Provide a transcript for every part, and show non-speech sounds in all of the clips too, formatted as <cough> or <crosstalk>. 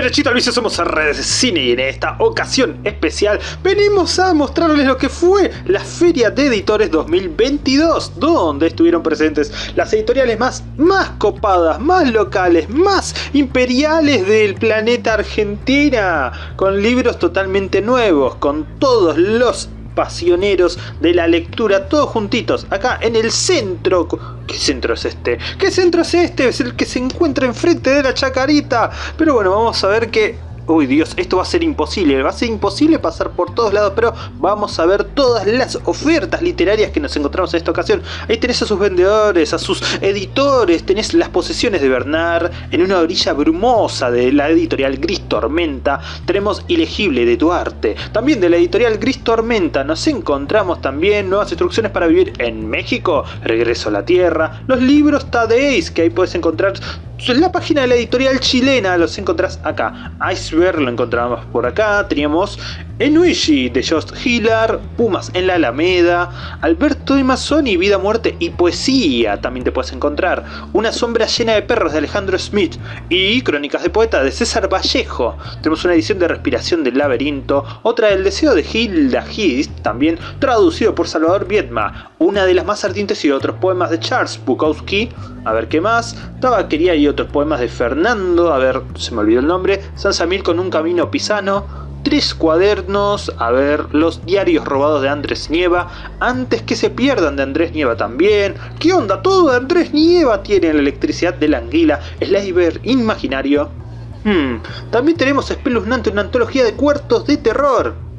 Derechito al vicio somos Redes Cine y en esta ocasión especial venimos a mostrarles lo que fue la Feria de Editores 2022 donde estuvieron presentes las editoriales más, más copadas, más locales, más imperiales del planeta Argentina con libros totalmente nuevos, con todos los pasioneros de la lectura, todos juntitos, acá en el centro. ¿Qué centro es este? ¿Qué centro es este? Es el que se encuentra enfrente de la chacarita. Pero bueno, vamos a ver que uy Dios, esto va a ser imposible, va a ser imposible pasar por todos lados, pero vamos a ver todas las ofertas literarias que nos encontramos en esta ocasión. Ahí tenés a sus vendedores, a sus editores, tenés las posesiones de Bernard en una orilla brumosa de la editorial Gris Tormenta, tenemos Ilegible de Duarte, también de la editorial Gris Tormenta nos encontramos también nuevas instrucciones para vivir en México, Regreso a la Tierra, los libros Tadeis que ahí puedes encontrar en la página de la editorial chilena los encontrás acá. Iceberg lo encontramos por acá. Teníamos Enuishi de Just Hiller, Pumas en la Alameda, Alberto de Mazzoni, Vida, Muerte y Poesía también te puedes encontrar. Una sombra llena de perros de Alejandro Smith y Crónicas de Poeta de César Vallejo. Tenemos una edición de Respiración del Laberinto, otra del Deseo de Hilda Hist, también traducido por Salvador Viedma, una de las más ardientes y otros poemas de Charles Bukowski. A ver qué más. Tabaquería y otros poemas de Fernando, a ver, se me olvidó el nombre, San Samil con un camino pisano, tres cuadernos, a ver, los diarios robados de Andrés Nieva, antes que se pierdan de Andrés Nieva también. ¿Qué onda? Todo de Andrés Nieva tiene la electricidad de la anguila, Slaver imaginario. Hmm, también tenemos espeluznante una antología de cuartos de terror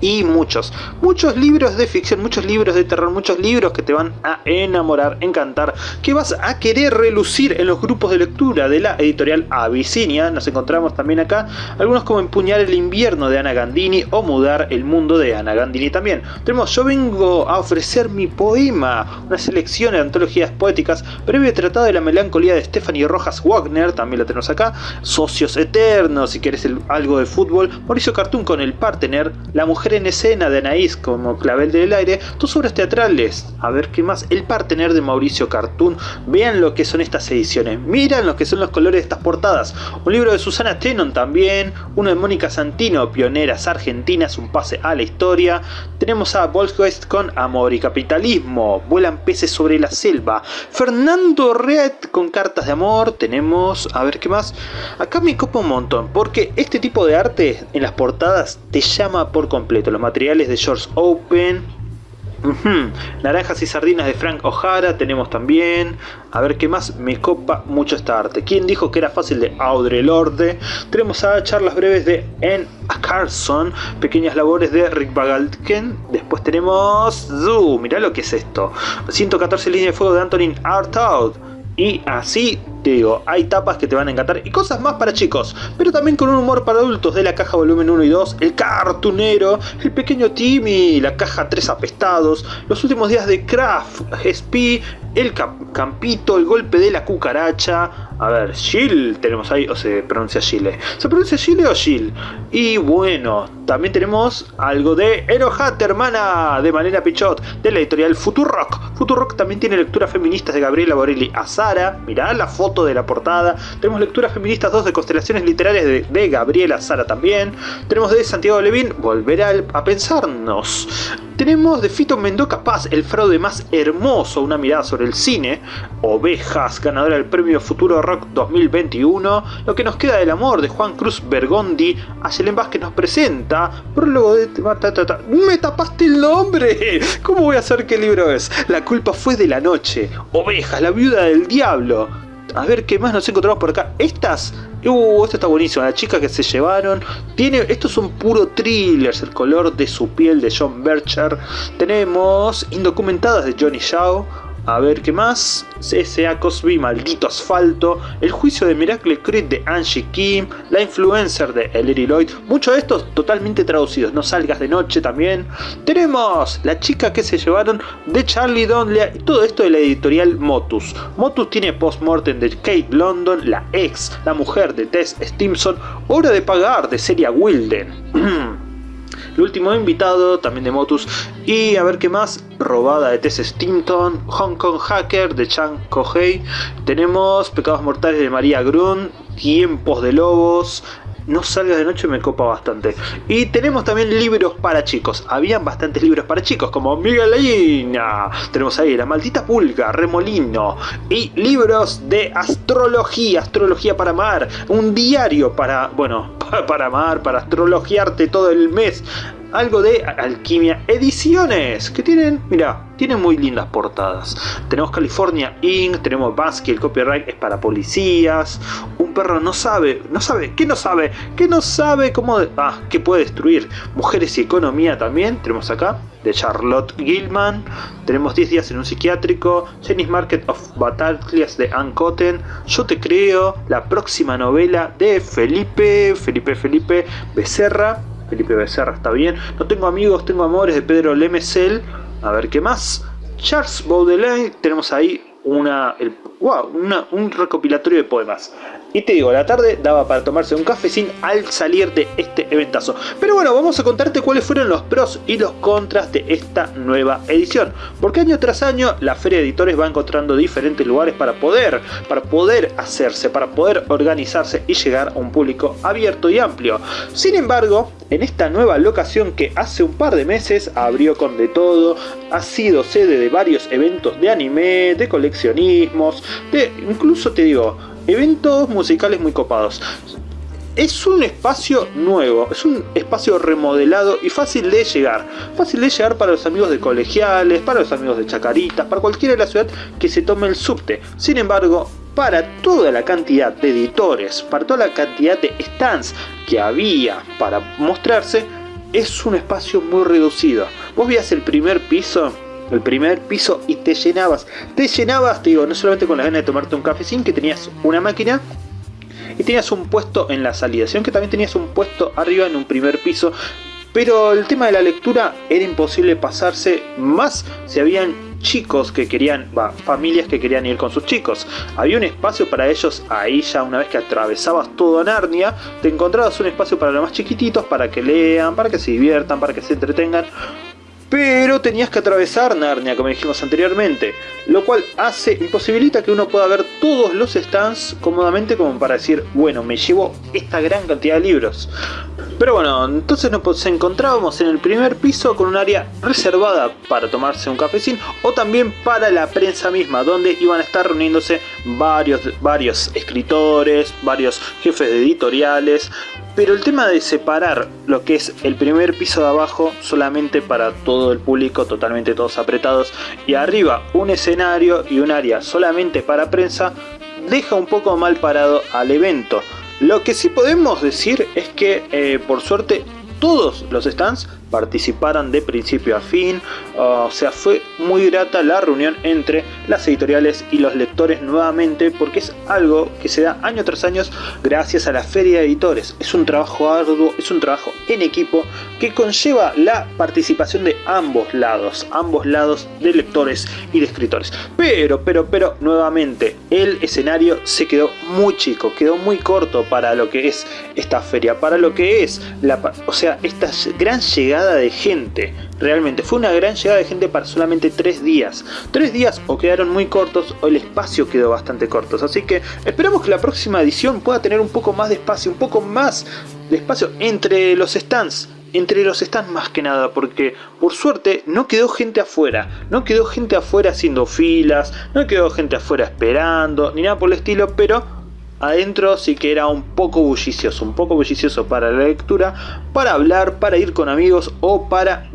y muchos, muchos libros de ficción, muchos libros de terror, muchos libros que te van a enamorar, encantar, que vas a querer relucir en los grupos de lectura de la editorial Abyssinia. Nos encontramos también acá algunos como Empuñar el invierno de Ana Gandini o Mudar el mundo de Ana Gandini también. Tenemos Yo vengo a ofrecer mi poema, una selección de antologías poéticas, breve tratado de la melancolía de Stephanie Rojas Wagner, también la tenemos acá, Socios Eternos, si quieres algo de fútbol, Mauricio Cartoon con El Partener, La Mujer en escena de Anaís como Clavel del Aire, tus obras teatrales, a ver qué más, El Partener de Mauricio Cartoon, vean lo que son estas ediciones, miran lo que son los colores de estas portadas, un libro de Susana Tenon también, uno de Mónica Santino, Pioneras Argentinas, un pase a la historia, tenemos a Volkswagen con Amor y Capitalismo, Vuelan peces sobre la selva, Fernando Red con Cartas de Amor, tenemos, a ver qué más, acá me copa un montón, porque este tipo de arte en las portadas te llama por completo, los materiales de George Open. Naranjas y sardinas de Frank O'Hara tenemos también. A ver qué más me copa mucho esta arte. ¿Quién dijo que era fácil de Audre Lorde? Tenemos a charlas breves de N. Carson. Pequeñas labores de Rick Bagalken. Después tenemos... Zoo, mirá lo que es esto. 114 líneas de fuego de Antonin Artaud. Y así te digo, hay tapas que te van a encantar y cosas más para chicos, pero también con un humor para adultos de la caja volumen 1 y 2, el cartunero, el pequeño Timmy, la caja 3 apestados, los últimos días de Craft, SP, el campito, el golpe de la cucaracha, a ver, Jill tenemos ahí, o se pronuncia Chile. ¿Se pronuncia Chile o Jill? Y bueno, también tenemos algo de Enojate hermana de Malena Pichot, de la editorial Futurock. Futurock también tiene lecturas feministas de Gabriela Borelli a Sara. Mirá la foto de la portada. Tenemos lecturas feministas 2 de constelaciones literarias de, Gabriela Sara también. Tenemos de Santiago Levín, Volver a pensarnos. Tenemos de Fito Mendoza Paz, el fraude más hermoso, una mirada sobre el cine. Ovejas, ganadora del premio Futuro Rock 2021. Lo que nos queda del amor de Juan Cruz Bergondi. Ayelen Vázquez nos presenta. Prólogo de... ¡Me tapaste el nombre! <laughs> ¿Cómo voy a saber qué libro es? La culpa fue de la noche. Ovejas, la viuda del diablo. A ver qué más nos encontramos por acá. Estas Uh, esto está buenísimo, la chica que se llevaron. Tiene, estos son puro thrillers, el color de su piel de John Bercher. Tenemos Indocumentadas de Johnny Shaw. A ver qué más. S.A. Cosby, Maldito Asfalto. El juicio de Miracle Creed de Angie Kim. La influencer de Ellery Lloyd. Muchos de estos totalmente traducidos. No salgas de noche también. Tenemos La chica que se llevaron de Charlie Donnelly. Todo esto de la editorial Motus. Motus tiene Postmortem de Kate London. La ex, la mujer de Tess Stimson. Hora de pagar de Celia Wilden. <clears throat> El último invitado, también de Motus. Y a ver qué más. Robada de Tess Stinton. Hong Kong Hacker de Chang Kohei. Tenemos Pecados Mortales de María Grun. Tiempos de Lobos. No salgas de noche me copa bastante. Y tenemos también libros para chicos. Habían bastantes libros para chicos, como Miguelina. Tenemos ahí La Maldita Pulga, Remolino. Y libros de astrología, astrología para amar. Un diario para, bueno, <laughs> para amar, para astrologiarte todo el mes algo de Alquimia Ediciones, que tienen, mira, tienen muy lindas portadas. Tenemos California Inc., tenemos Basque, el copyright es para policías. Un perro no sabe, no sabe, ¿qué no sabe? ¿Qué no sabe cómo, ah, que puede destruir? Mujeres y economía también, tenemos acá, de Charlotte Gilman. Tenemos 10 días en un psiquiátrico, Jenny's Market of Battalias de Ann Cotton, Yo te creo, la próxima novela de Felipe, Felipe Felipe Becerra Felipe Becerra está bien. No tengo amigos, tengo amores de Pedro Lemesel. A ver qué más. Charles Baudelaire, tenemos ahí una, wow, un recopilatorio de poemas. Y te digo, la tarde daba para tomarse un cafecín al salir de este eventazo. Pero bueno, vamos a contarte cuáles fueron los pros y los contras de esta nueva edición. Porque año tras año la Feria de Editores va encontrando diferentes lugares para poder, para poder hacerse, para poder organizarse y llegar a un público abierto y amplio. Sin embargo, en esta nueva locación que hace un par de meses abrió con de todo, ha sido sede de varios eventos de anime, de coleccionismos, de incluso te digo, eventos musicales muy copados. Es un espacio nuevo, es un espacio remodelado y fácil de llegar. Fácil de llegar para los amigos de colegiales, para los amigos de Chacaritas, para cualquiera de la ciudad que se tome el subte. Sin embargo, para toda la cantidad de editores, para toda la cantidad de stands que había para mostrarse, es un espacio muy reducido. Vos veías el primer piso el primer piso y te llenabas. Te llenabas, te digo, no solamente con la gana de tomarte un cafecín, que tenías una máquina y tenías un puesto en la salida, sino que también tenías un puesto arriba en un primer piso. Pero el tema de la lectura era imposible pasarse más si habían chicos que querían, va, familias que querían ir con sus chicos. Había un espacio para ellos ahí ya una vez que atravesabas todo Narnia, te encontrabas un espacio para los más chiquititos, para que lean, para que se diviertan, para que se entretengan pero tenías que atravesar Narnia, como dijimos anteriormente, lo cual hace, imposibilita que uno pueda ver todos los stands cómodamente como para decir, bueno, me llevo esta gran cantidad de libros. Pero bueno, entonces nos encontrábamos en el primer piso con un área reservada para tomarse un cafecín o también para la prensa misma, donde iban a estar reuniéndose varios, varios escritores, varios jefes de editoriales, pero el tema de separar lo que es el primer piso de abajo solamente para todo el público, totalmente todos apretados, y arriba un escenario y un área solamente para prensa, deja un poco mal parado al evento. Lo que sí podemos decir es que eh, por suerte todos los stands participaran de principio a fin, o sea, fue muy grata la reunión entre las editoriales y los lectores nuevamente porque es algo que se da año tras año gracias a la feria de editores. Es un trabajo arduo, es un trabajo en equipo que conlleva la participación de ambos lados, ambos lados de lectores y de escritores. Pero, pero, pero, nuevamente, el escenario se quedó muy chico, quedó muy corto para lo que es esta feria, para lo que es la, o sea, esta gran de gente. Realmente fue una gran llegada de gente para solamente tres días. Tres días o quedaron muy cortos o el espacio quedó bastante corto. Así que esperamos que la próxima edición pueda tener un poco más de espacio, un poco más de espacio entre los stands entre los stands más que nada, porque por suerte no quedó gente afuera, no quedó gente afuera haciendo filas, no quedó gente afuera esperando, ni nada por el estilo, pero adentro sí que era un poco bullicioso, un poco bullicioso para la lectura, para hablar, para ir con amigos o para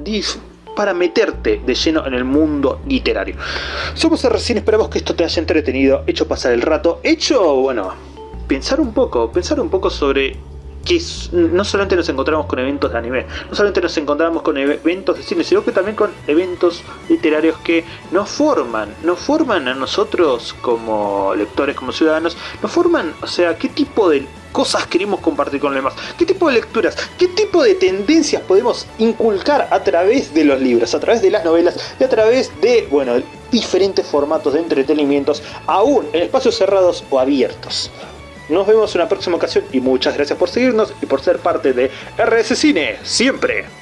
para meterte de lleno en el mundo literario. Somos recién esperamos que esto te haya entretenido, hecho pasar el rato, hecho, bueno, pensar un poco, pensar un poco sobre que no solamente nos encontramos con eventos de anime, no solamente nos encontramos con eventos de cine, sino que también con eventos literarios que nos forman, nos forman a nosotros como lectores, como ciudadanos, nos forman, o sea, qué tipo de cosas queremos compartir con los demás, qué tipo de lecturas, qué tipo de tendencias podemos inculcar a través de los libros, a través de las novelas y a través de, bueno, diferentes formatos de entretenimientos, aún en espacios cerrados o abiertos. Nos vemos en una próxima ocasión y muchas gracias por seguirnos y por ser parte de RS Cine, siempre.